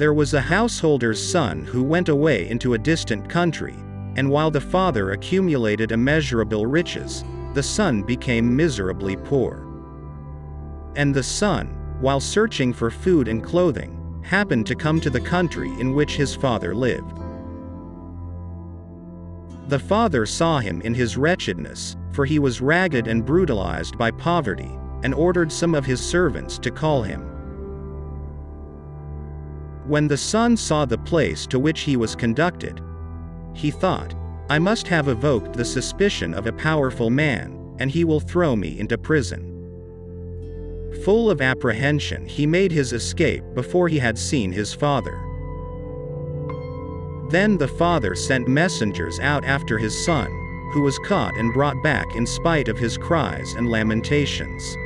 There was a householder's son who went away into a distant country, and while the father accumulated immeasurable riches, the son became miserably poor. And the son, while searching for food and clothing, happened to come to the country in which his father lived. The father saw him in his wretchedness, for he was ragged and brutalized by poverty, and ordered some of his servants to call him. When the son saw the place to which he was conducted, he thought, I must have evoked the suspicion of a powerful man, and he will throw me into prison. Full of apprehension, he made his escape before he had seen his father. Then the father sent messengers out after his son, who was caught and brought back in spite of his cries and lamentations.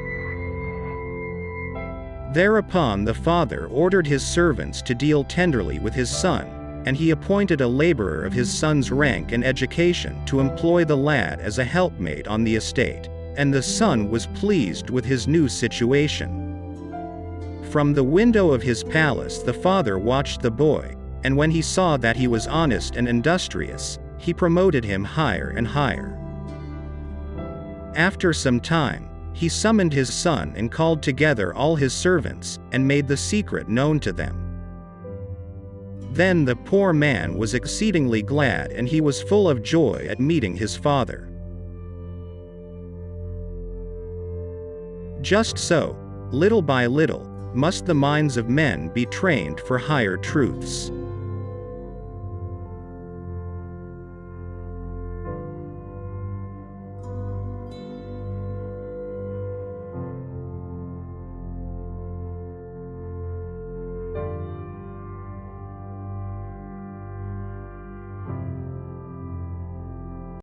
Thereupon the father ordered his servants to deal tenderly with his son, and he appointed a laborer of his son's rank and education to employ the lad as a helpmate on the estate, and the son was pleased with his new situation. From the window of his palace the father watched the boy, and when he saw that he was honest and industrious, he promoted him higher and higher. After some time, he summoned his son and called together all his servants, and made the secret known to them. Then the poor man was exceedingly glad and he was full of joy at meeting his father. Just so, little by little, must the minds of men be trained for higher truths.